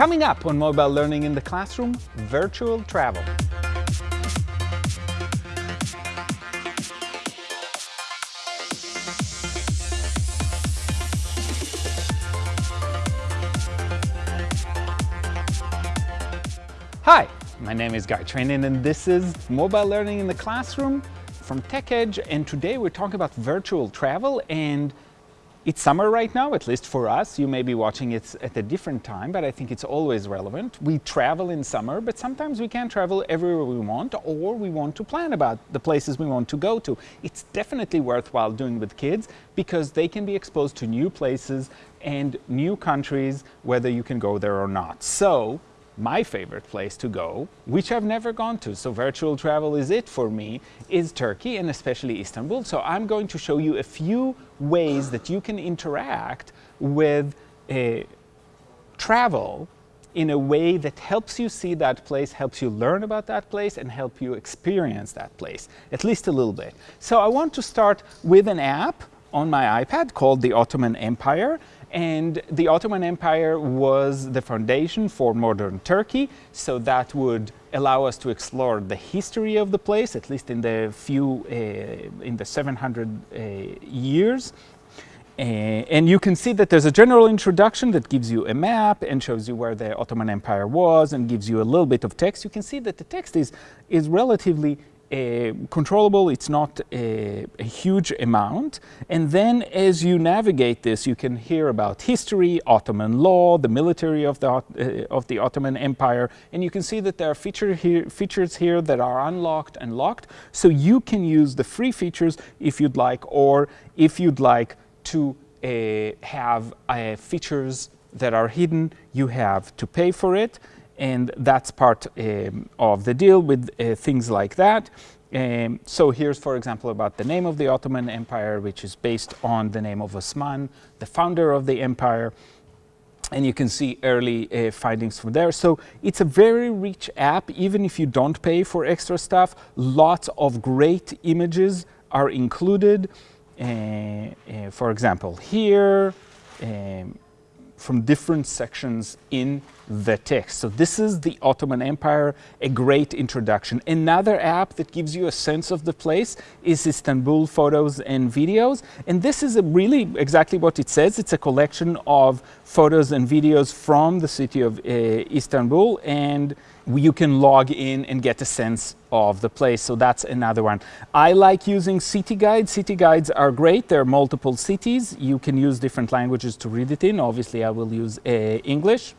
Coming up on Mobile Learning in the Classroom, virtual travel. Hi, my name is Guy Trainin and this is Mobile Learning in the Classroom from TechEdge and today we're talking about virtual travel and it's summer right now, at least for us. You may be watching it at a different time, but I think it's always relevant. We travel in summer, but sometimes we can't travel everywhere we want or we want to plan about the places we want to go to. It's definitely worthwhile doing with kids because they can be exposed to new places and new countries, whether you can go there or not. So my favorite place to go, which I've never gone to, so virtual travel is it for me, is Turkey and especially Istanbul. So I'm going to show you a few ways that you can interact with a travel in a way that helps you see that place, helps you learn about that place, and help you experience that place, at least a little bit. So I want to start with an app on my iPad called the Ottoman Empire. And the Ottoman Empire was the foundation for modern Turkey, so that would allow us to explore the history of the place, at least in the few, uh, in the 700 uh, years. Uh, and you can see that there's a general introduction that gives you a map and shows you where the Ottoman Empire was and gives you a little bit of text. You can see that the text is, is relatively controllable, it's not a, a, huge amount. And then as you navigate this, you can hear about history, Ottoman law, the military of the, uh, of the Ottoman Empire, and you can see that there are feature here, features here that are unlocked and locked. So you can use the free features if you'd like, or if you'd like to uh, have uh, features that are hidden, you have to pay for it and that's part um, of the deal with uh, things like that. Um, so here's, for example, about the name of the Ottoman Empire, which is based on the name of Osman, the founder of the empire. And you can see early uh, findings from there. So it's a very rich app, even if you don't pay for extra stuff. Lots of great images are included. Uh, uh for example, here, um, from different sections in the text. So this is the Ottoman Empire, a great introduction. Another app that gives you a sense of the place is Istanbul Photos and Videos. And this is really exactly what it says. It's a collection of photos and videos from the city of uh, Istanbul and you can log in and get a sense of the place. So that's another one. I like using city guides. City guides are great. There are multiple cities. You can use different languages to read it in. Obviously, I will use uh, English.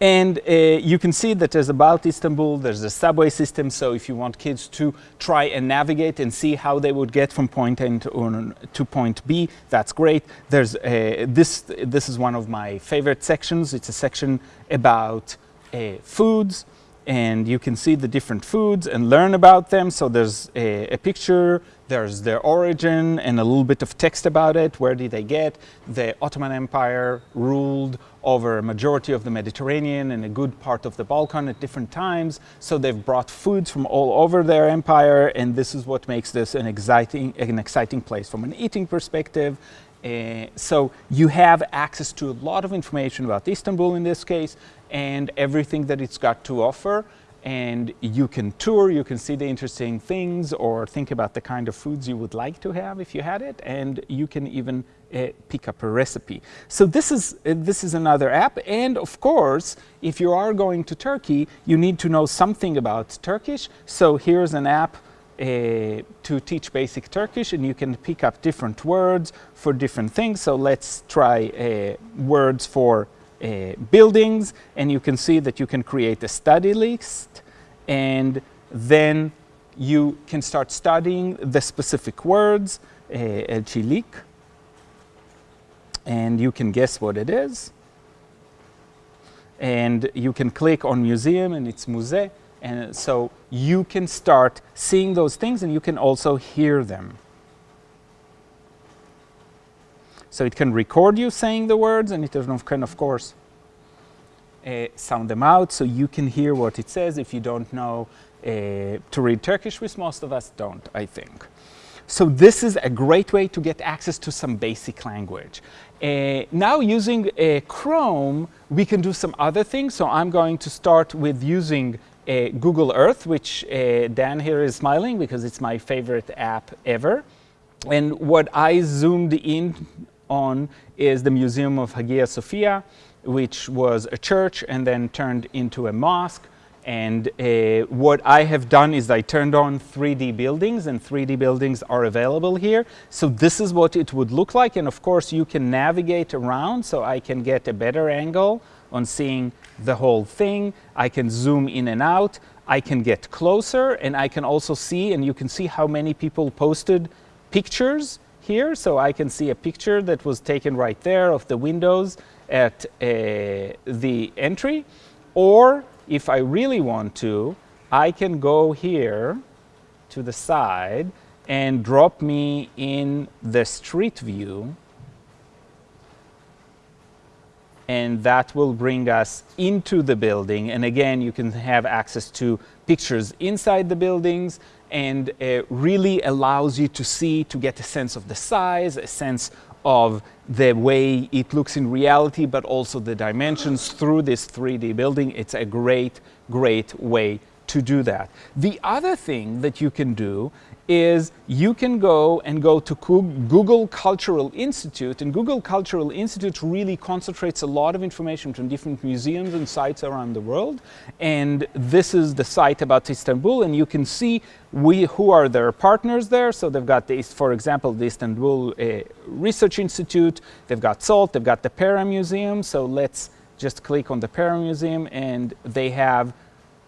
And uh, you can see that there's about Istanbul, there's a subway system, so if you want kids to try and navigate and see how they would get from point A to, to point B, that's great. There's uh, this, this is one of my favorite sections. It's a section about uh, foods, and you can see the different foods and learn about them. So there's a, a, picture, there's their origin and a little bit of text about it. Where did they get? The Ottoman Empire ruled over a majority of the Mediterranean and a good part of the Balkan at different times. So they've brought foods from all over their empire and this is what makes this an exciting, an exciting place from an eating perspective. Uh, so you have access to a lot of information about Istanbul in this case and everything that it's got to offer and you can tour, you can see the interesting things or think about the kind of foods you would like to have if you had it and you can even uh, pick up a recipe. So this is, uh, this is another app and of course if you are going to Turkey you need to know something about Turkish. So here's an app to teach basic Turkish and you can pick up different words for different things. So let's try uh, words for uh, buildings and you can see that you can create a study list and then you can start studying the specific words, uh, el and you can guess what it is. And you can click on museum and it's müze. And so you can start seeing those things and you can also hear them. So it can record you saying the words and it can, of course, uh, sound them out so you can hear what it says if you don't know uh, to read Turkish, which most of us don't, I think. So this is a great way to get access to some basic language. Uh, now using uh, Chrome, we can do some other things. So I'm going to start with using uh, Google Earth, which uh, Dan here is smiling because it's my favorite app ever. And what I zoomed in on is the Museum of Hagia Sophia, which was a church and then turned into a mosque. And uh, what I have done is I turned on 3D buildings and 3D buildings are available here. So this is what it would look like. And of course you can navigate around so I can get a better angle on seeing the whole thing. I can zoom in and out. I can get closer and I can also see and you can see how many people posted pictures here. So I can see a picture that was taken right there of the windows at uh, the entry. Or if I really want to, I can go here to the side and drop me in the street view and that will bring us into the building and again you can have access to pictures inside the buildings and it really allows you to see to get a sense of the size a sense of the way it looks in reality, but also the dimensions through this 3D building. It's a great, great way to do that. The other thing that you can do is you can go and go to Google Cultural Institute and Google Cultural Institute really concentrates a lot of information from different museums and sites around the world and this is the site about Istanbul and you can see we, who are their partners there. So they've got, the, for example, the Istanbul uh, Research Institute, they've got SALT, they've got the Pera Museum. So let's just click on the Pera Museum and they have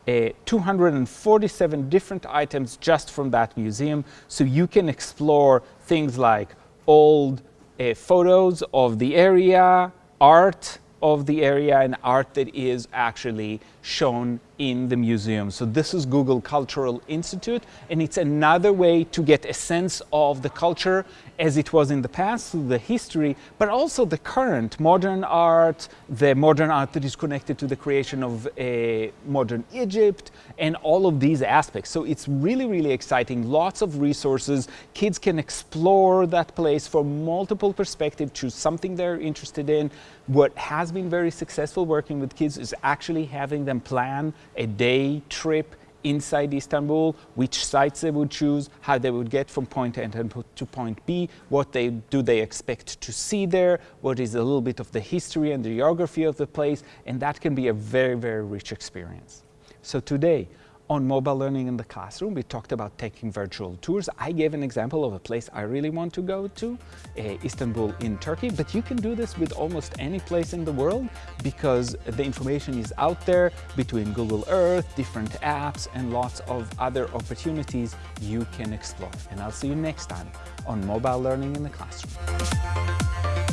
uh, 247 different items just from that museum. So you can explore things like old uh, photos of the area, art of the area, and art that is actually shown in the museum. So this is Google Cultural Institute, and it's another way to get a sense of the culture as it was in the past, through the history, but also the current modern art, the modern art that is connected to the creation of a modern Egypt, and all of these aspects. So it's really, really exciting, lots of resources. Kids can explore that place from multiple perspectives, choose something they're interested in. What has been very successful working with kids is actually having them plan a day trip inside Istanbul, which sites they would choose, how they would get from point A to point B, what they do they expect to see there, what is a little bit of the history and the geography of the place, and that can be a very, very rich experience. So today, on mobile learning in the classroom, we talked about taking virtual tours. I gave an example of a place I really want to go to, uh, Istanbul in Turkey, but you can do this with almost any place in the world because the information is out there between Google Earth, different apps, and lots of other opportunities you can explore. And I'll see you next time on mobile learning in the classroom.